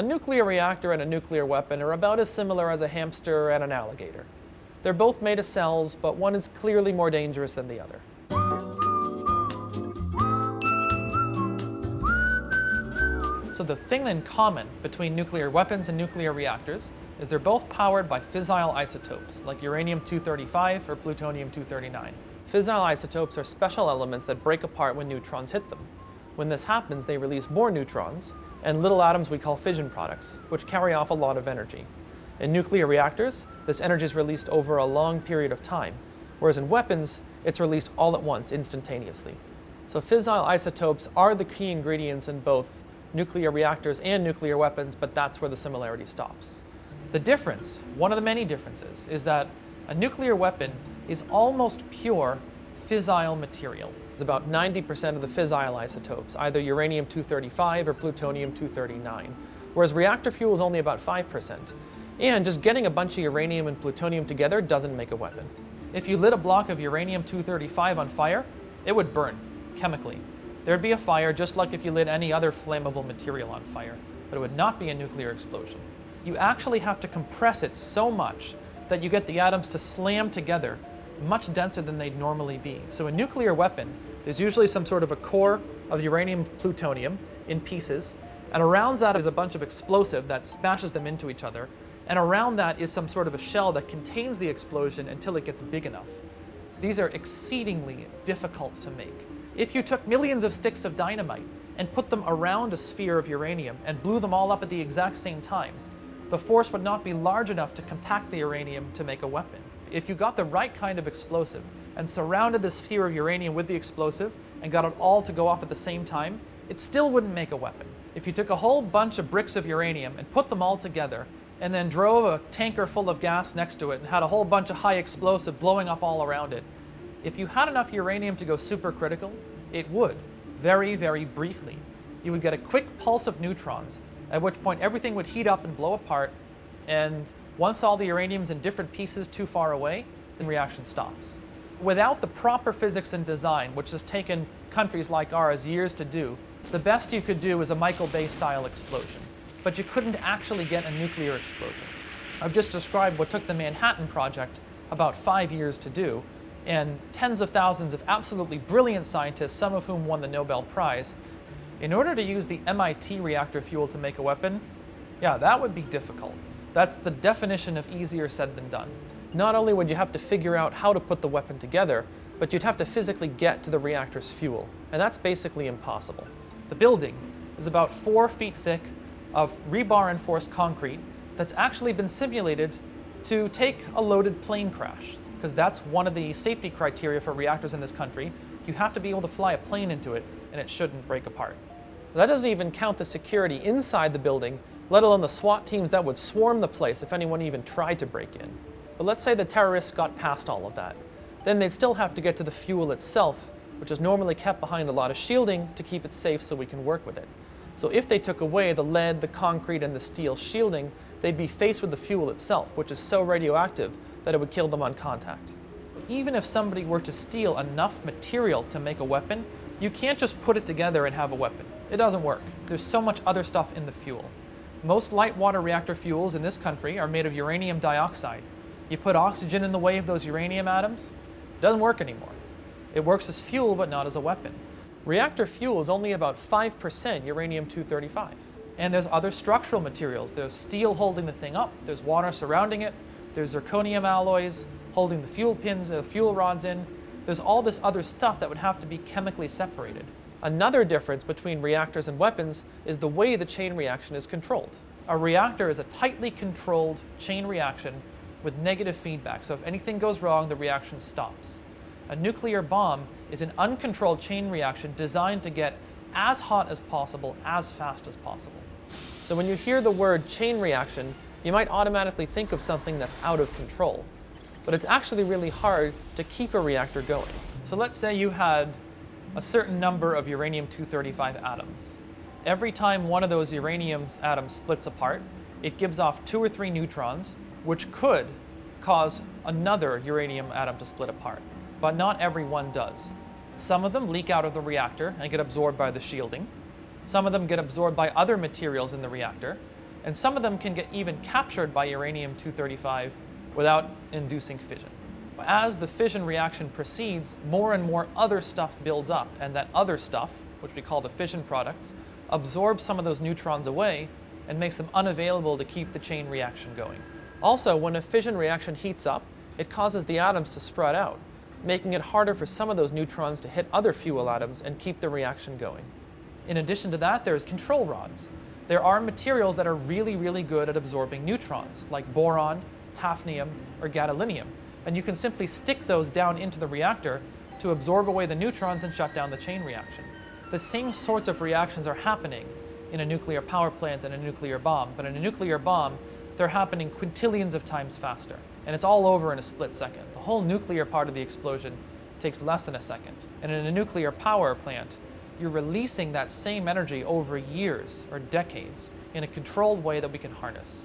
A nuclear reactor and a nuclear weapon are about as similar as a hamster and an alligator. They're both made of cells, but one is clearly more dangerous than the other. So the thing in common between nuclear weapons and nuclear reactors is they're both powered by fissile isotopes, like uranium-235 or plutonium-239. Fissile isotopes are special elements that break apart when neutrons hit them. When this happens, they release more neutrons, and little atoms we call fission products, which carry off a lot of energy. In nuclear reactors, this energy is released over a long period of time, whereas in weapons, it's released all at once, instantaneously. So fissile isotopes are the key ingredients in both nuclear reactors and nuclear weapons, but that's where the similarity stops. The difference, one of the many differences, is that a nuclear weapon is almost pure fissile material. It's about 90% of the fissile isotopes, either uranium-235 or plutonium-239, whereas reactor fuel is only about 5%. And just getting a bunch of uranium and plutonium together doesn't make a weapon. If you lit a block of uranium-235 on fire, it would burn, chemically. There'd be a fire just like if you lit any other flammable material on fire, but it would not be a nuclear explosion. You actually have to compress it so much that you get the atoms to slam together much denser than they'd normally be. So a nuclear weapon, there's usually some sort of a core of uranium plutonium in pieces, and around that is a bunch of explosive that smashes them into each other, and around that is some sort of a shell that contains the explosion until it gets big enough. These are exceedingly difficult to make. If you took millions of sticks of dynamite and put them around a sphere of uranium and blew them all up at the exact same time, the force would not be large enough to compact the uranium to make a weapon. If you got the right kind of explosive and surrounded the sphere of uranium with the explosive and got it all to go off at the same time, it still wouldn't make a weapon. If you took a whole bunch of bricks of uranium and put them all together and then drove a tanker full of gas next to it and had a whole bunch of high explosive blowing up all around it, if you had enough uranium to go supercritical, it would, very, very briefly. You would get a quick pulse of neutrons, at which point everything would heat up and blow apart, and once all the uranium's in different pieces too far away, the reaction stops. Without the proper physics and design, which has taken countries like ours years to do, the best you could do is a Michael Bay style explosion. But you couldn't actually get a nuclear explosion. I've just described what took the Manhattan Project about five years to do, and tens of thousands of absolutely brilliant scientists, some of whom won the Nobel Prize. In order to use the MIT reactor fuel to make a weapon, yeah, that would be difficult. That's the definition of easier said than done. Not only would you have to figure out how to put the weapon together, but you'd have to physically get to the reactor's fuel, and that's basically impossible. The building is about four feet thick of rebar-enforced concrete that's actually been simulated to take a loaded plane crash because that's one of the safety criteria for reactors in this country. You have to be able to fly a plane into it, and it shouldn't break apart. That doesn't even count the security inside the building, let alone the SWAT teams that would swarm the place if anyone even tried to break in. But let's say the terrorists got past all of that. Then they'd still have to get to the fuel itself, which is normally kept behind a lot of shielding to keep it safe so we can work with it. So if they took away the lead, the concrete, and the steel shielding, they'd be faced with the fuel itself, which is so radioactive that it would kill them on contact. Even if somebody were to steal enough material to make a weapon, you can't just put it together and have a weapon. It doesn't work. There's so much other stuff in the fuel. Most light water reactor fuels in this country are made of uranium dioxide. You put oxygen in the way of those uranium atoms, it doesn't work anymore. It works as fuel, but not as a weapon. Reactor fuel is only about 5% uranium-235. And there's other structural materials. There's steel holding the thing up, there's water surrounding it, there's zirconium alloys holding the fuel pins, the fuel rods in. There's all this other stuff that would have to be chemically separated. Another difference between reactors and weapons is the way the chain reaction is controlled. A reactor is a tightly controlled chain reaction with negative feedback, so if anything goes wrong, the reaction stops. A nuclear bomb is an uncontrolled chain reaction designed to get as hot as possible, as fast as possible. So when you hear the word chain reaction, you might automatically think of something that's out of control. But it's actually really hard to keep a reactor going. So let's say you had a certain number of uranium-235 atoms. Every time one of those uranium atoms splits apart, it gives off two or three neutrons, which could cause another uranium atom to split apart. But not every one does. Some of them leak out of the reactor and get absorbed by the shielding. Some of them get absorbed by other materials in the reactor, and some of them can get even captured by uranium-235 without inducing fission. As the fission reaction proceeds, more and more other stuff builds up, and that other stuff, which we call the fission products, absorbs some of those neutrons away and makes them unavailable to keep the chain reaction going. Also, when a fission reaction heats up, it causes the atoms to spread out, making it harder for some of those neutrons to hit other fuel atoms and keep the reaction going. In addition to that, there's control rods. There are materials that are really, really good at absorbing neutrons, like boron, hafnium, or gadolinium. And you can simply stick those down into the reactor to absorb away the neutrons and shut down the chain reaction. The same sorts of reactions are happening in a nuclear power plant and a nuclear bomb, but in a nuclear bomb, they're happening quintillions of times faster. And it's all over in a split second. The whole nuclear part of the explosion takes less than a second. And in a nuclear power plant, you're releasing that same energy over years or decades in a controlled way that we can harness.